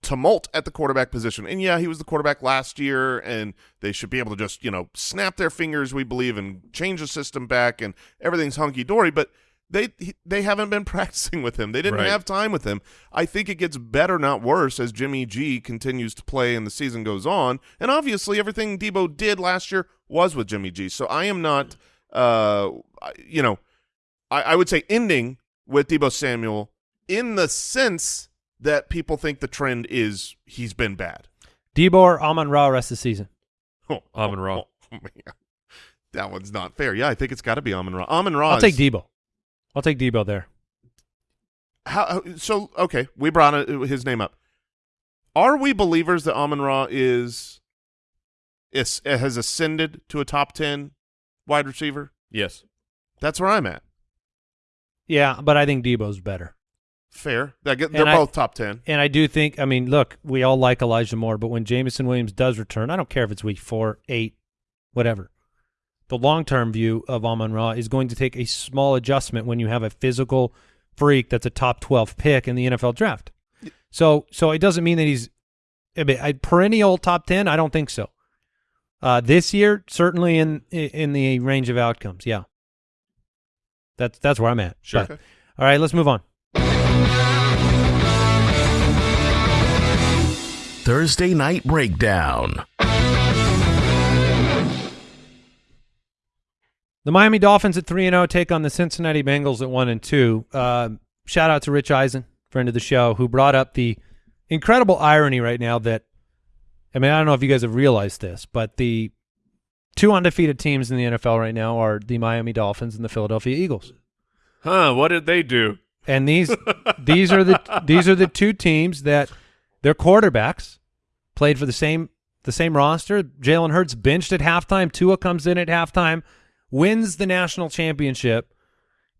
tumult at the quarterback position. And yeah, he was the quarterback last year, and they should be able to just, you know, snap their fingers, we believe, and change the system back, and everything's hunky dory. But they they haven't been (laughs) practicing with him. They didn't Right. have time with him. I think it gets better, not worse, as Jimmy G continues to play and the season goes on. And obviously, everything Deebo did last year was with Jimmy G. So I am not, uh, you know, I, I would say ending with Deebo Samuel in the sense that people think the trend is he's been bad. Deebo or Amon Ra rest of the season. (laughs) Oh, Amon Ra. oh, man. That one's not fair. Yeah, I think it's got to be Amon Ra. Amon Ra. I'll take Deebo. I'll take Deebo there. How, how- so okay, we brought his name up. Are we believers that Amon Ra is, is has ascended to a top ten wide receiver? yes. That's where I'm at. Yeah, but I think Deebo's better. Fair. They get, they're And I- both top ten. And I do think, I mean, look, we all like Elijah Moore, but when Jameson Williams does return, I don't care if it's week four, eight, whatever. The long term view of Amon Ra is going to take a small adjustment when you have a physical freak that's a top 12 pick in the NFL draft. So, so it doesn't mean that he's a a perennial top 10. I don't think so. Uh, this year, certainly in in the range of outcomes. Yeah, that's that's where I'm at. Sure. But- all right, let's move on. Thursday Night Breakdown. The Miami Dolphins at three and zero take on the Cincinnati Bengals at one and two. Uh, shout out to Rich Eisen, friend of the show, who brought up the incredible irony right now that I mean I don't know if you guys have realized this, but the two undefeated teams in the NFL right now are the Miami Dolphins and the Philadelphia Eagles, Huh? What did they do? and these (laughs) these are the these are the two teams that their quarterbacks played for the same the same roster. Jalen Hurts benched at halftime. Tua comes in at halftime. wins the national championship,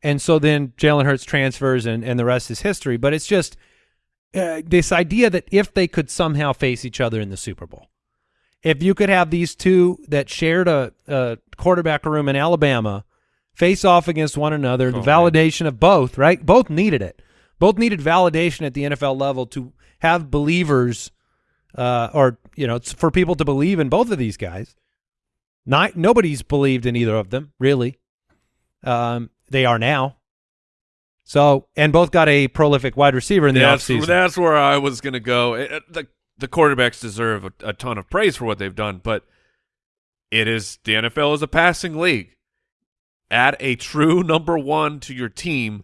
and so then Jalen Hurts transfers, and and the rest is history. But it's just uh, this idea that if they could somehow face each other in the Super Bowl, if you could have these two that shared a, a quarterback room in Alabama face off against one another, the validation of both, right? Both needed it. Both needed validation at the NFL level to have believers, uh, or you know, it's for people to believe in both of these guys. Not nobody's believed in either of them, really. Um, they are now. So, and both got a prolific wide receiver in the that's, offseason. that's where I was going to go. It- the, the quarterbacks deserve a, a ton of praise for what they've done, but it is the NFL is a passing league. Add a true number one to your team,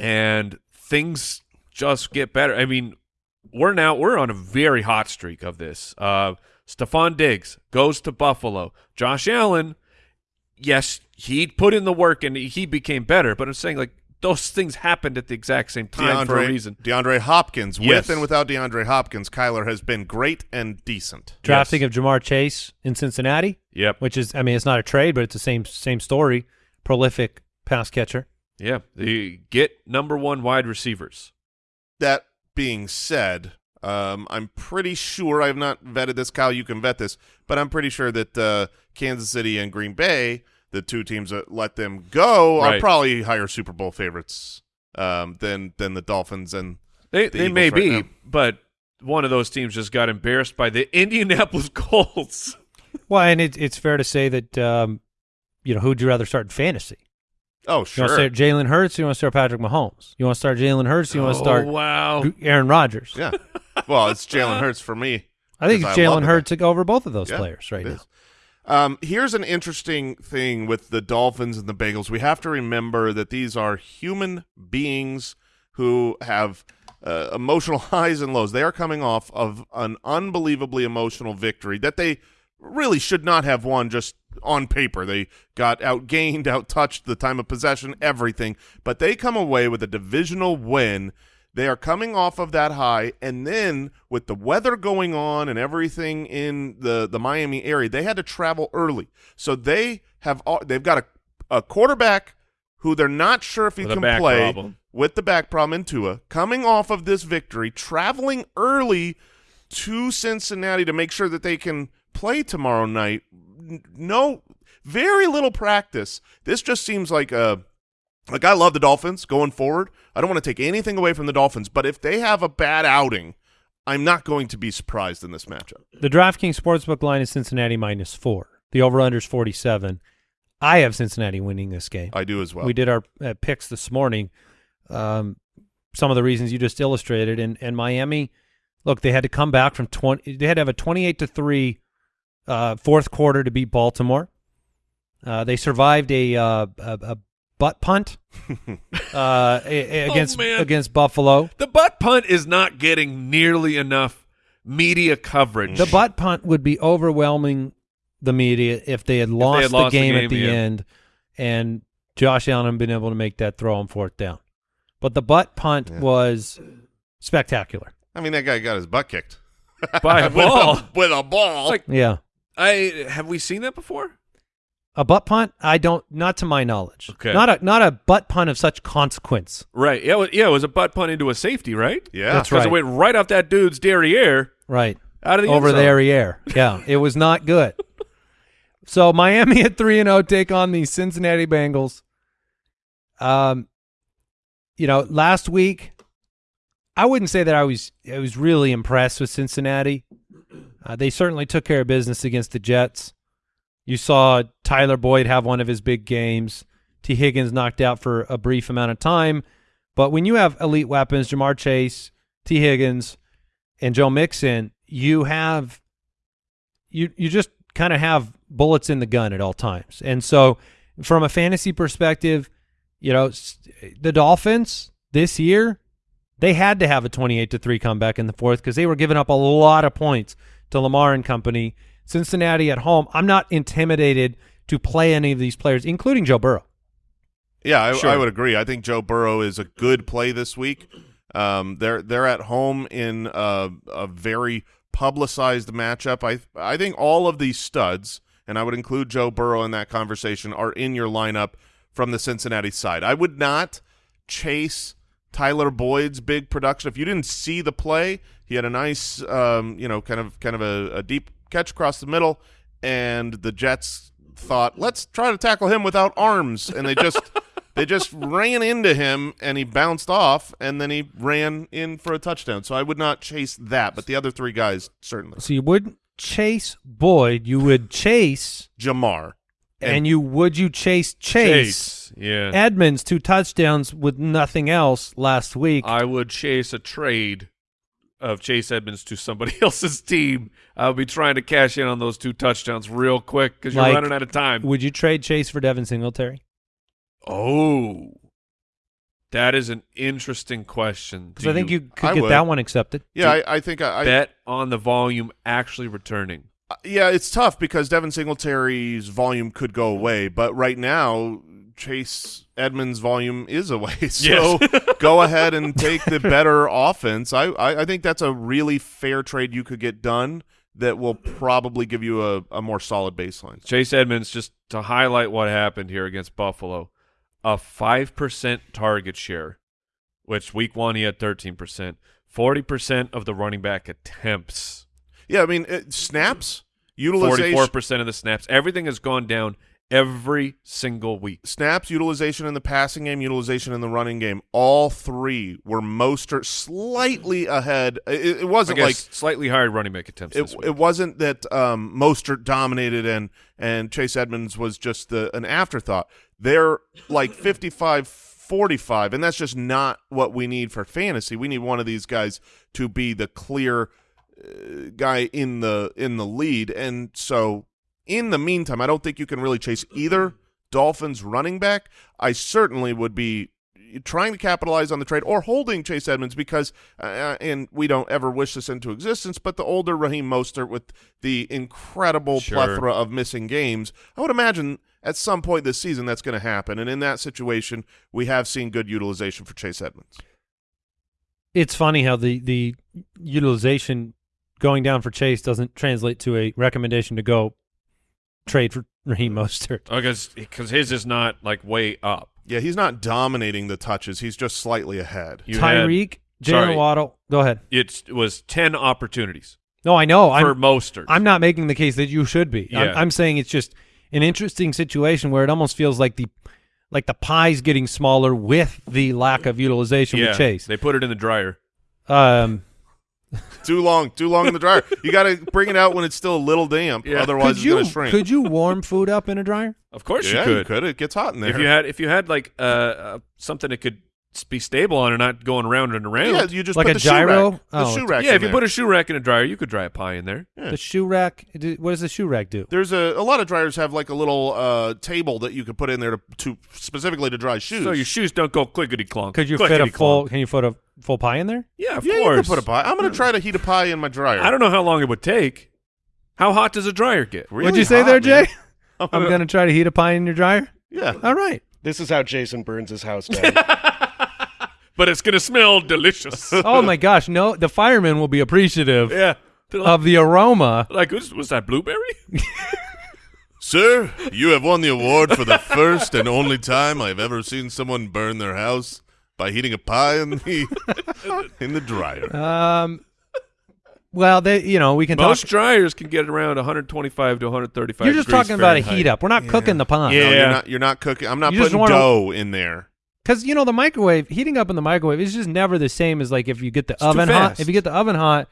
and things just get better. I mean, we're now we're on a very hot streak of this. Uh, Stefon Diggs goes to Buffalo. Josh Allen, yes, he put in the work and he became better. But I'm saying like those things happened at the exact same time for a DeAndre, reason. DeAndre Hopkins, Yes. with and without DeAndre Hopkins, Kyler has been great and decent. Drafting Yes. of Ja'Marr Chase in Cincinnati. Yep. which is I mean it's not a trade, but it's the same same story. Prolific pass catcher. Yeah. The get number one wide receivers. That being said, um, I'm pretty sure I have not vetted this. Kyle, you can vet this, but I'm pretty sure that uh, Kansas City and Green Bay, the two teams that let them go, are Right. probably higher Super Bowl favorites um, than than the Dolphins and They The they may right be, now. but one of those teams just got embarrassed by the (laughs) Indianapolis Colts. Well, and it, it's fair to say that um, you know who'd you rather start in fantasy? oh You sure, want to start Jalen Hurts? You want to start Patrick Mahomes? You want to start Jalen Hurts? You want to start Oh, wow. Aaron Rodgers? yeah. Well, it's Jalen (laughs) Hurts for me. I think it's I love Jalen the Hurts over both of those Yeah, players right now. Um, here's an interesting thing with the Dolphins and the Bengals. We have to remember that these are human beings who have uh, emotional (laughs) highs and lows. They are coming off of an unbelievably emotional victory that they really should not have won just on paper. They got outgained, (laughs) outtouched the time of possession, everything. But they come away with a divisional win. They are coming off of that high, and then with the weather going on and everything in the the Miami area, they had to travel early. So they have they've got a a quarterback who they're not sure if he can play problem. with the back problem in Tua, coming off of this victory, traveling early to Cincinnati to make sure that they can play tomorrow night. No, very little practice. This just seems like a like I love the Dolphins going forward. I don't want to take anything away from the Dolphins, but if they have a bad outing, I'm not going to be surprised in this matchup. The DraftKings Sportsbook line is Cincinnati minus four. The over/under is 47. I have Cincinnati winning this game. I do as well. we did our uh, picks this morning. Um, some of the reasons you just illustrated, and and Miami, look, they had to come back from twenty. They had to have a twenty-eight to three uh, fourth quarter to beat Baltimore. Uh, they survived a, uh, a, a butt punt (laughs) uh, a- a- against man. against Buffalo. The butt punt is not getting nearly enough media coverage. The butt punt would be overwhelming the media if they had lost, had lost the, the game game, at the yeah. end and Josh Allen had been able to make that throw on fourth down. But the butt punt was spectacular. I mean, that guy got his butt kicked by a (laughs) with, ball. A, with a ball. Like- Yeah. I have we seen that before? A butt punt? I don't not to my knowledge. Okay. Not a not a butt punt of such consequence. Right. Yeah. it was- Yeah. It was a butt punt into a safety, right? yeah, That's right. it went right off that dude's derriere Right. out of the Over end the zone. derriere. Yeah. it was not good. (laughs) So Miami at three and zero take on the Cincinnati Bengals. Um, you know, last week, I wouldn't say that I was I was really impressed with Cincinnati. Uh, they certainly took care of business against the Jets. You saw Tyler Boyd have one of his big games. Tee Higgins knocked out for a brief amount of time, but when you have elite weapons, Ja'Marr Chase, Tee Higgins, and Joe Mixon, you have you you just kind of have bullets in the gun at all times. And so, from a fantasy perspective, you know, the Dolphins this year they had to have a 28 to 3 comeback in the fourth because they were giving up a lot of points to Lamar and company. Cincinnati at home, I'm not intimidated to play any of these players, including Joe Burrow. Yeah, I, Sure. I would agree. I think Joe Burrow is a good play this week. Um, they're they're at home in a, a very publicized matchup. I I think all of these studs, and I would include Joe Burrow in that conversation, are in your lineup from the Cincinnati side. I would not chase Tyler Boyd's big production. If you didn't see the play, he had a nice, um, you know, kind of kind of a, a deep catch across the middle, and the Jets thought, let's try to tackle him without arms, and they just (laughs) they just ran into him, and he bounced off, and then he ran in for a touchdown. So I would not chase that, but the other three guys certainly. So you wouldn't chase Boyd. You would chase, Ja'Marr, and, you would you chase Chase, Yeah. Edmonds two touchdowns with nothing else last week. I would chase a trade of Chase Edmonds to somebody (laughs) else's team. I'll be trying to cash in on those two touchdowns real quick because you're Like- running out of time. would you trade Chase for Devin Singletary? Oh, that is an interesting question. Because I think you could I get would. that one accepted. yeah, I, I think I, I bet on the volume actually returning. Uh, yeah, it's tough because Devin Singletary's volume could go away, but right now Chase Edmonds' volume is away. (laughs) So go ahead and take the better (laughs) offense. I, I I think that's a really fair trade you could get done that will probably give you a, a more solid baseline. Chase Edmonds, just to highlight what happened here against Buffalo, a 5% target share, which week one he had 13%, 40% of the running back attempts, Yeah, I mean it, snaps utilization. 44% of the snaps. Everything has gone down every single week. snaps utilization in the passing game, utilization in the running game, all three were Mostert slightly ahead. It, it wasn't like slightly higher running back attempts it, this week. it wasn't that um, Mostert dominated and and Chase Edmonds was just the, an afterthought. They're like 55 45 and that's just not what we need for fantasy. We need one of these guys to be the clear uh, guy in the in the lead and so in the meantime, I don't think you can really chase either Dolphins running back. I certainly would be trying to capitalize on the trade or holding Chase Edmonds because, uh, and we don't ever wish this into existence, but the older Raheem Mostert with the incredible Sure. plethora of missing games, I would imagine at some point this season that's going to happen. And in that situation, we have seen good utilization for Chase Edmonds. It's funny how the the utilization going down for Chase doesn't translate to a recommendation to go trade for Raheem Mostert. because because his is not like way up. Yeah, he's not dominating the touches. He's just slightly ahead. You Tyreek. Jaylen Waddle. Go ahead. It's, it was 10 opportunities No, I know. for I'm Mostert. I'm not making the case that you should be. I'm, I'm saying it's just an interesting situation where it almost feels like the like the pie's getting smaller with the lack of utilization yeah, with Chase. They put it in the dryer. Um, (laughs) Too long, too long in the dryer. You got to bring it out when it's still a little damp. Yeah. Otherwise, could it's you going to shrink. could you warm food up in a dryer? Of course yeah, you could. Could It gets hot in there. If you had if you had like uh, uh something that could s- be stable on and not going around and around. yeah, you just Like put a the gyro? Shoe rack, Oh, the shoe rack. Yeah, in if you there. put a shoe rack in a dryer, you could dry a pie in there. Yeah. The shoe rack. do- What does the shoe rack do? There's a a lot of dryers have like a little uh, table that you could put in there to, to specifically to dry shoes. So your shoes don't go clickety clonk. Could you fit a full? Can you fit a full pie in there? Yeah, of yeah, you course. could put a pie. I'm going to try to heat a pie in my dryer. I don't know how long it would take. How hot does a dryer get? Really What'd you say hot, there. Jay? I'm gonna try to heat a pie in your dryer. (laughs) Yeah. All right. This is how Jason burns his house (laughs) down. But it's gonna smell delicious. (laughs) Oh my gosh, no! The firemen will be appreciative yeah. of the aroma. like was, was that blueberry? (laughs) Sir, you have won the award for the first and only time I've ever seen someone burn their house by heating a pie in the (laughs) in the dryer. Um, well, they, you know, we can Most talk. dryers can get around 125 to 135. You're just degrees talking about a heat up. We're not cooking the pie. Yeah. No, you're not. You're not cooking. I'm not You putting wanna- dough in there. Because you know the microwave heating up in the microwave is just never the same as like if you get the too oven hot. If you get the oven hot,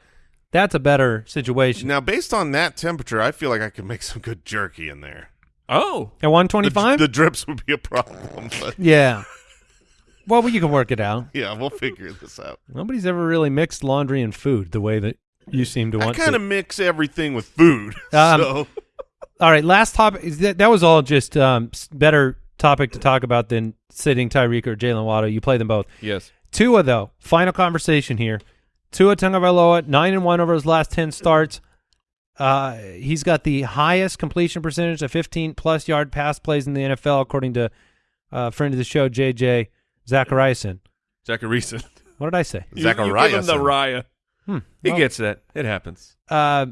that's a better situation. Now, based on that temperature, I feel like I could make some good jerky in there. Oh, At 125. The, the drips would be a problem, but (laughs) yeah. Well, well, you can work it out. yeah, we'll figure this out. Nobody's ever really mixed laundry and food the way that you seem to want. I want kind of mix everything with food. (laughs) Um, so (laughs) All right, last topic. Is that, that was all just um, better topic to talk about than sitting Tyreek or Jaylen Waddle. You play them both. yes. Tua though, final conversation here. Tua Tagovailoa, nine and one over his last ten starts. Uh, he's got the highest completion percentage of 15 plus yard pass plays in the NFL, according to uh, friend of the show JJ Zachariason. Zachariason. (laughs) What did I say? You- You, the Zachariason. raya. Hmm. He Well, gets that. It happens. uh,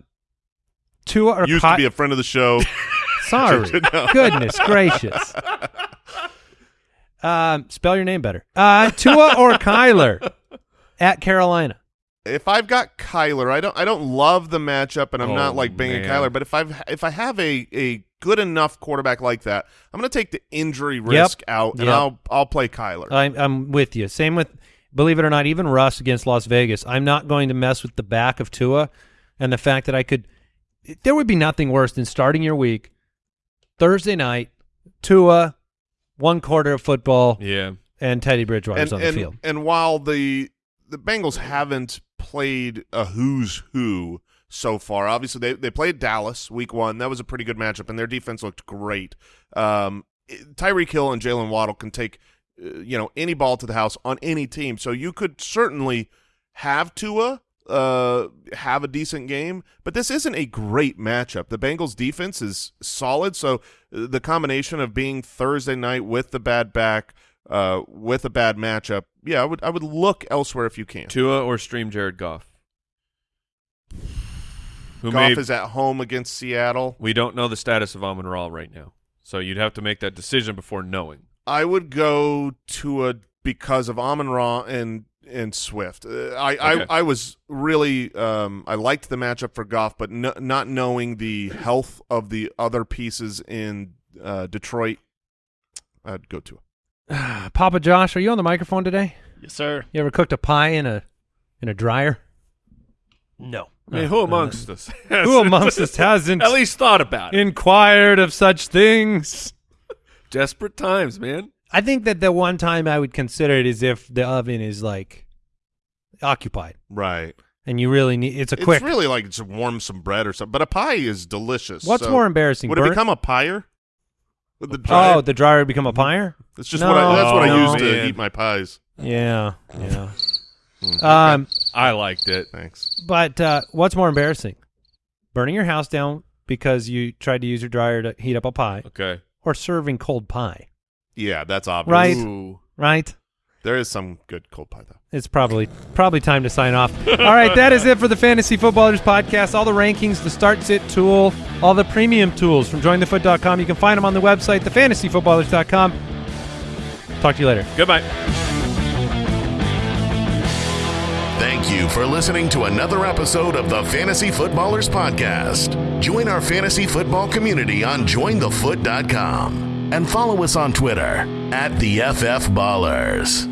Tua or used Ky- to be a friend of the show, (laughs) Sorry. (laughs) Goodness gracious. Um, spell your name better. Uh, Tua or Kyler at Carolina. If I've got Kyler, I don't I don't love the matchup, and I'm Oh, not like banging man. Kyler. But if I've if I have a a good enough quarterback like that, I'm going to take the injury risk out, and Yep. I'll I'll play Kyler. I'm, I'm with you. Same with, believe it or not, even Russ against Las Vegas. I'm not going to mess with the back of Tua and the fact that I could. There would be nothing worse than starting your week Thursday night, Tua, one quarter of football, Yeah. and Teddy Bridgewater's and, on the and, field. and while the the Bengals haven't played a who's who so far, obviously they they played Dallas week one. That was a pretty good matchup, and their defense looked great. Um, Tyreek Hill and Jaylen Waddle can take uh, you know any ball to the house on any team, so you could certainly have Tua. Uh, have a decent game, but this isn't a great matchup. The Bengals defense is solid, so the combination of being Thursday night with the bad back, uh, with a bad matchup, yeah, I would I would look elsewhere if you can. Tua or stream Jared Goff? Who Goff made, is at home against Seattle. we don't know the status of Amon Ra right now. So you'd have to make that decision before knowing. I would go to a because of Amon Ra and and Swift. Uh, I, Okay. I I was really um I liked the matchup for Goff, but no, not knowing the health of the other pieces in uh, Detroit, I'd go to. (sighs) Papa Josh, are you on the microphone today? Yes, sir. You ever cooked a pie in a in a dryer? No. I mean, who amongst us? (laughs) Who amongst us hasn't (laughs) at least thought about it? inquired of such things? (laughs) Desperate times, man. I think that the one time I would consider it is if the oven is like occupied Right. and you really need it's a quick. It's really like to warm some bread or something. But a pie is delicious. What's so- more embarrassing? Would it become a pyre? With the dryer? Oh, the dryer would become a pyre? That's just No, what I, that's what I no. use to Man. eat my pies. Yeah, yeah. Mm, (laughs) Um, I liked it. Thanks. but uh, what's more embarrassing? Burning your house down because you tried to use your dryer to heat up a pie, Okay. or serving cold pie? Yeah, that's obvious. Right. Ooh. Right? There is some good cold pie though. It's probably probably time to sign off. All right, that is it for the Fantasy Footballers podcast. All the rankings, the start sit tool, all the premium tools from jointhefoot.com. You can find them on the website, thefantasyfootballers.com. Talk to you later. Goodbye. Thank you for listening to another episode of the Fantasy Footballers Podcast. Join our fantasy football community on jointhefoot.com and follow us on Twitter at the FF Ballers.